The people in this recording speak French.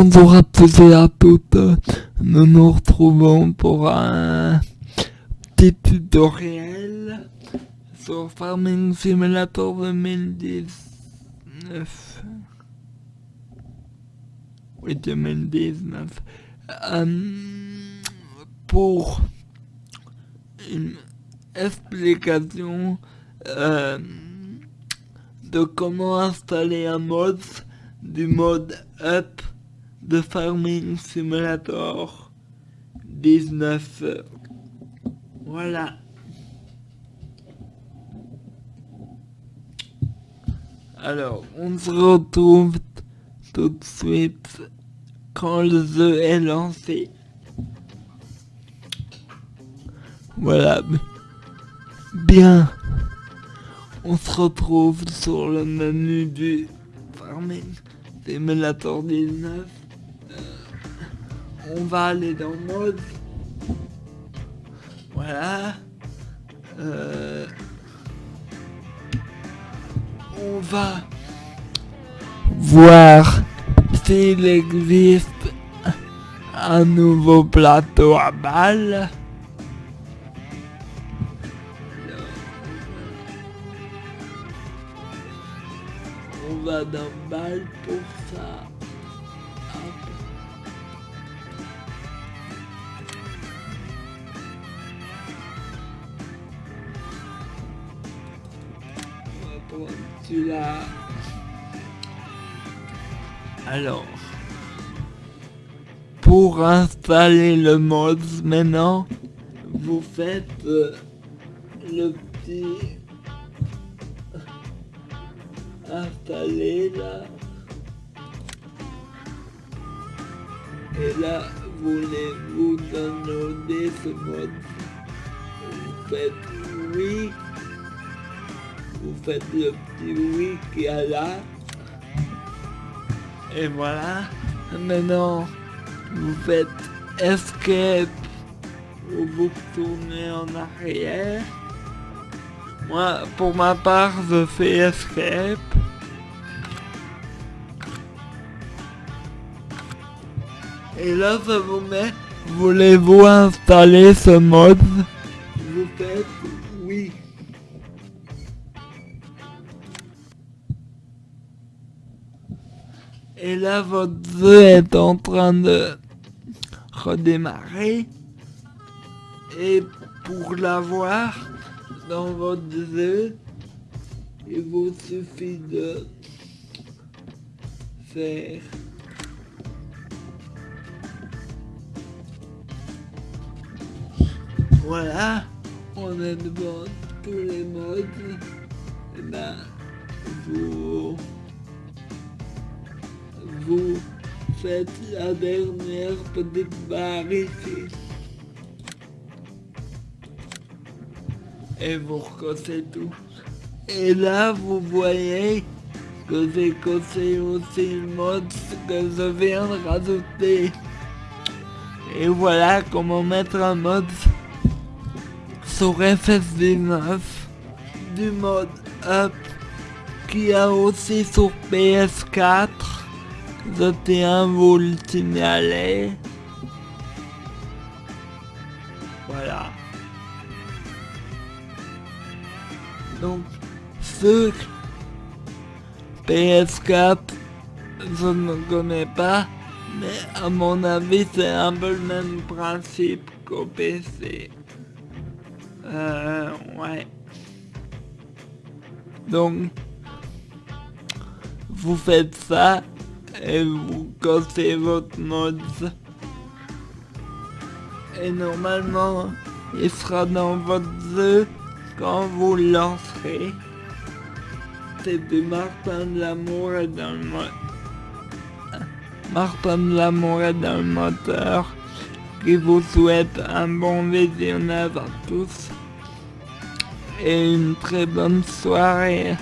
À tous et à toutes, nous nous retrouvons pour un petit tutoriel sur Farming Simulator 2019. Oui, 2019. Euh, pour une explication euh, de comment installer un mode du mode up de Farming Simulator 19. Voilà. Alors, on se retrouve tout de suite quand le jeu est lancé. Voilà. Bien. On se retrouve sur le menu du Farming Simulator 19 on va aller dans mode. Voilà. Euh, on va voir s'il existe un nouveau plateau à balles. On va dans balle pour ça. Alors, pour installer le mode maintenant, vous faites euh, le petit installer là. Et là, voulez-vous downloader ce mode Vous faites oui vous faites le petit oui qui est là. Et voilà. Maintenant, vous faites escape ou vous tournez en arrière. Moi, pour ma part, je fais escape. Et là, ça vous met, voulez-vous installer ce mode? Et là, votre jeu est en train de redémarrer. Et pour l'avoir dans votre jeu, il vous suffit de faire voilà on est devant tous les modes et ben vous vous faites la dernière petite barre ici. Et vous recossez tout. Et là, vous voyez que j'ai cossé aussi le mode que je viens de rajouter. Et voilà comment mettre un mode sur FS19 du mode up qui a aussi sur PS4 je tiens à vous le signaler. Voilà. Donc, ce PS4, je ne connais pas, mais à mon avis, c'est un peu le même principe qu'au PC. Euh, ouais. Donc, vous faites ça et vous cassez votre mode. Et normalement, il sera dans votre jeu quand vous lancerez. C'était Martin de l'amour et dans le mode. Martin de l'amour est dans le moteur qui vous souhaite un bon visionnage à tous et une très bonne soirée.